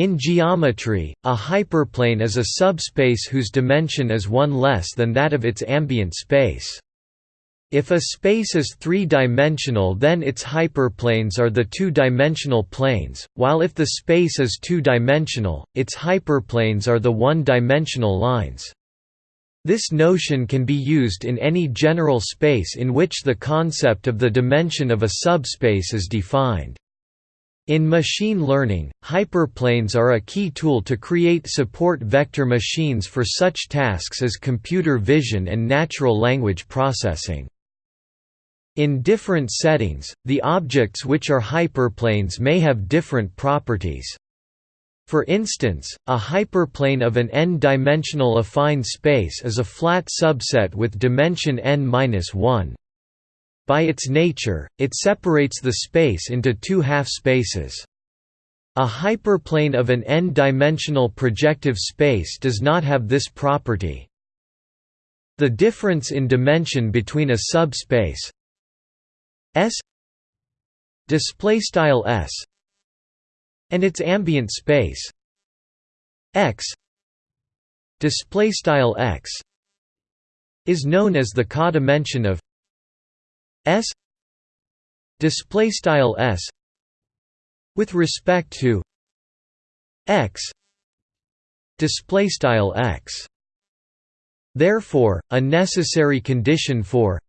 In geometry, a hyperplane is a subspace whose dimension is one less than that of its ambient space. If a space is three-dimensional then its hyperplanes are the two-dimensional planes, while if the space is two-dimensional, its hyperplanes are the one-dimensional lines. This notion can be used in any general space in which the concept of the dimension of a subspace is defined. In machine learning, hyperplanes are a key tool to create support vector machines for such tasks as computer vision and natural language processing. In different settings, the objects which are hyperplanes may have different properties. For instance, a hyperplane of an n-dimensional affine space is a flat subset with dimension n-1. By its nature, it separates the space into two half-spaces. A hyperplane of an n-dimensional projective space does not have this property. The difference in dimension between a subspace S S and its ambient space X X is known as the codimension of S display style S with respect to X display style X. Therefore a necessary condition for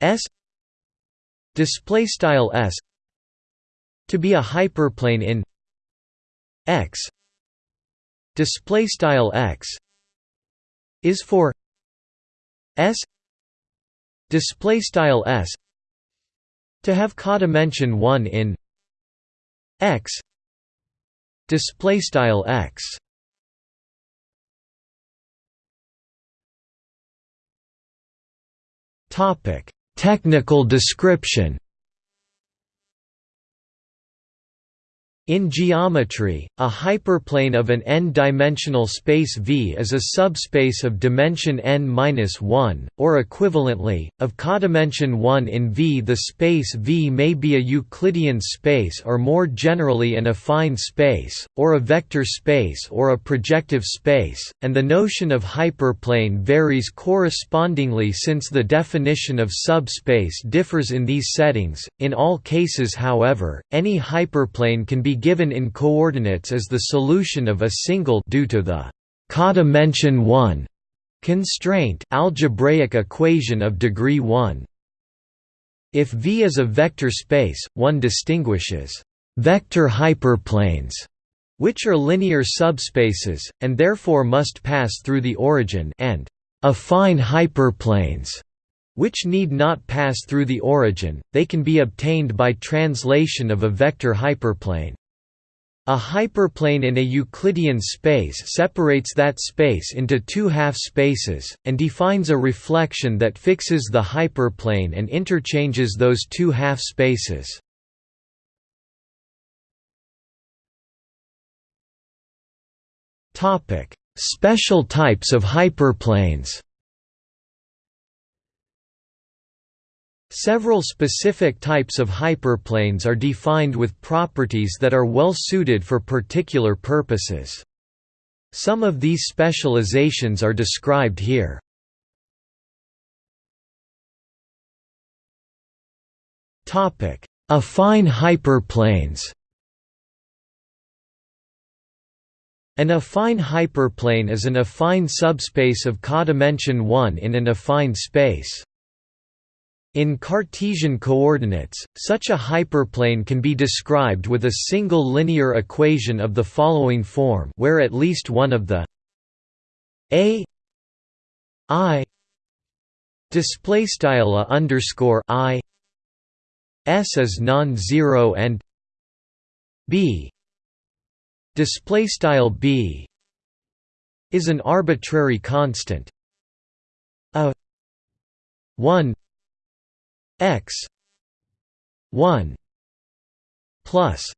S display style s to be a hyperplane in x display style x is for s display style s to have codimension 1 in x display style x. Topic Technical description In geometry, a hyperplane of an n-dimensional space V is a subspace of dimension n-1, or equivalently, of codimension 1 in V. The space V may be a Euclidean space or more generally an affine space, or a vector space or a projective space, and the notion of hyperplane varies correspondingly since the definition of subspace differs in these settings. In all cases however, any hyperplane can be given in coordinates as the solution of a single due to the codimension 1 constraint algebraic equation of degree 1. If V is a vector space, one distinguishes vector hyperplanes which are linear subspaces, and therefore must pass through the origin and affine hyperplanes which need not pass through the origin, they can be obtained by translation of a vector hyperplane. A hyperplane in a Euclidean space separates that space into two half-spaces, and defines a reflection that fixes the hyperplane and interchanges those two half-spaces. Special types of hyperplanes Several specific types of hyperplanes are defined with properties that are well suited for particular purposes. Some of these specializations are described here. Affine hyperplanes An affine hyperplane is an affine subspace of codimension 1 in an affine space. In Cartesian coordinates, such a hyperplane can be described with a single linear equation of the following form where at least one of the a i display style underscore i s is non-zero and b display style b is an arbitrary constant a 1 x 1 plus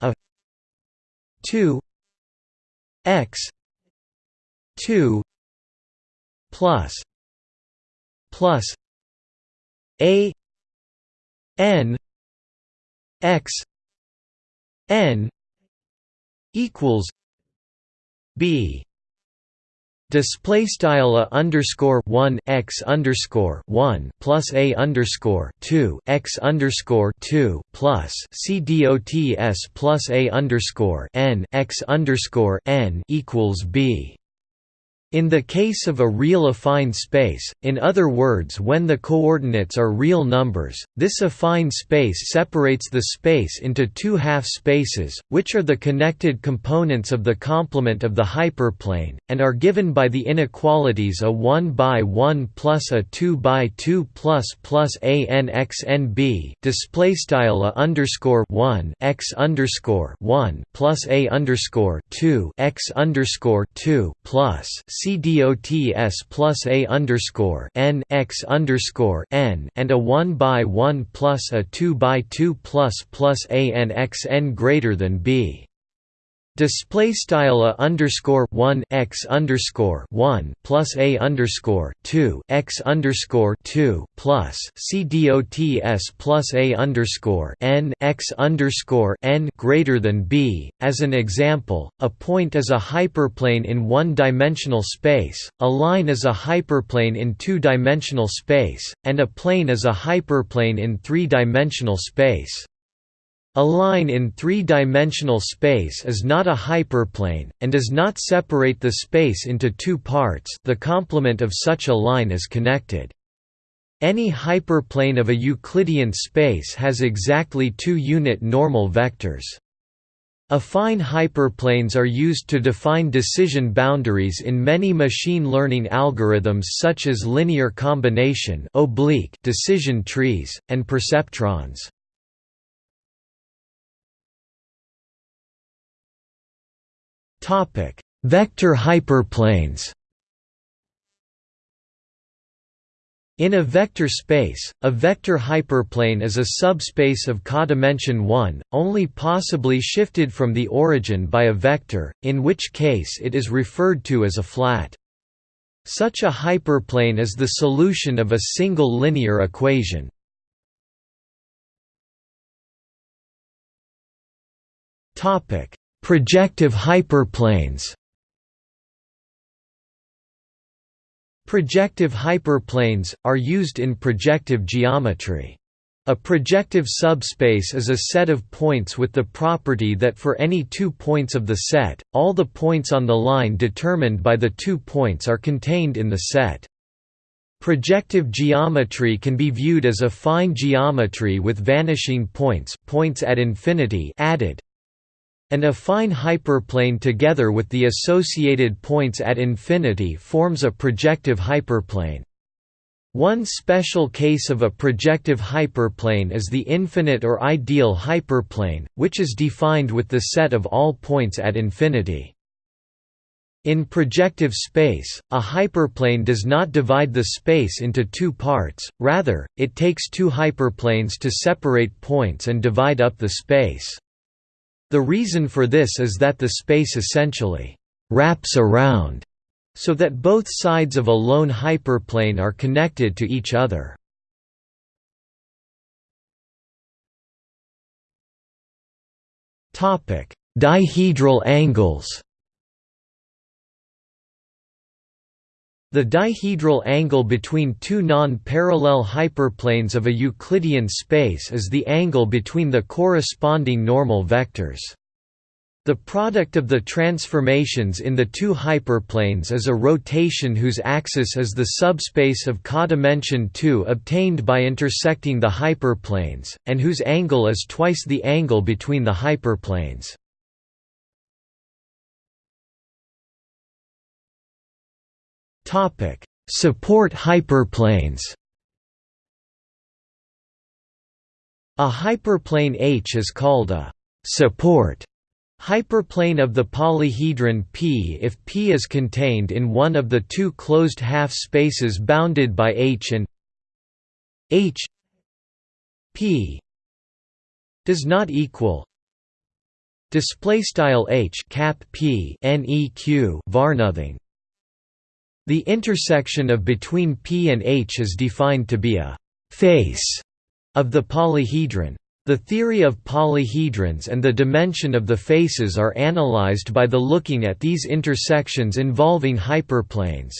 a 2 x 2 plus plus a n x n equals b display style a underscore 1 x underscore 1 plus a underscore 2 x underscore 2 plus c dots plus a underscore n x underscore n equals b in the case of a real affine space, in other words when the coordinates are real numbers, this affine space separates the space into two half-spaces, which are the connected components of the complement of the hyperplane, and are given by the inequalities a 1 by 1 plus a 2 by 2 plus plus a n x n b display style a underscore 1 x underscore 1 plus a underscore 2 x underscore 2 plus CDOTS plus A underscore N X underscore N and a one by one plus a two by two plus plus A N X N greater than B display style a underscore 1 x underscore 1 plus a underscore 2 x underscore 2 plus c dots plus a underscore n x underscore n greater than b. As an example, a point is a hyperplane in one-dimensional space, a line is a hyperplane in two-dimensional space, and a plane is a hyperplane in three-dimensional space. A line in three-dimensional space is not a hyperplane, and does not separate the space into two parts the complement of such a line is connected. Any hyperplane of a Euclidean space has exactly two unit normal vectors. Affine hyperplanes are used to define decision boundaries in many machine learning algorithms such as linear combination oblique decision trees, and perceptrons. Vector hyperplanes. In a vector space, a vector hyperplane is a subspace of codimension 1, only possibly shifted from the origin by a vector, in which case it is referred to as a flat. Such a hyperplane is the solution of a single linear equation. Topic: Projective hyperplanes Projective hyperplanes, are used in projective geometry. A projective subspace is a set of points with the property that for any two points of the set, all the points on the line determined by the two points are contained in the set. Projective geometry can be viewed as a affine geometry with vanishing points, points at infinity added. An affine hyperplane together with the associated points at infinity forms a projective hyperplane. One special case of a projective hyperplane is the infinite or ideal hyperplane, which is defined with the set of all points at infinity. In projective space, a hyperplane does not divide the space into two parts, rather, it takes two hyperplanes to separate points and divide up the space. The reason for this is that the space essentially «wraps around» so that both sides of a lone hyperplane are connected to each other. Dihedral angles The dihedral angle between two non-parallel hyperplanes of a Euclidean space is the angle between the corresponding normal vectors. The product of the transformations in the two hyperplanes is a rotation whose axis is the subspace of codimension 2 obtained by intersecting the hyperplanes, and whose angle is twice the angle between the hyperplanes. Topic: Support hyperplanes. A hyperplane H is called a support hyperplane of the polyhedron P if P is contained in one of the two closed half spaces bounded by H and H P does not equal display style H cap P neq var nothing the intersection of between P and H is defined to be a «face» of the polyhedron. The theory of polyhedrons and the dimension of the faces are analyzed by the looking at these intersections involving hyperplanes.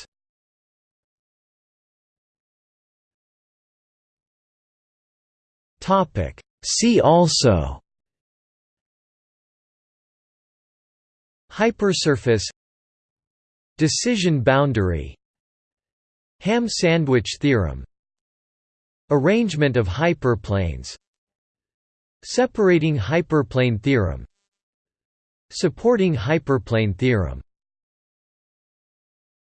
See also Hypersurface Decision boundary. Ham sandwich theorem. Arrangement of hyperplanes. Separating hyperplane theorem. Supporting hyperplane theorem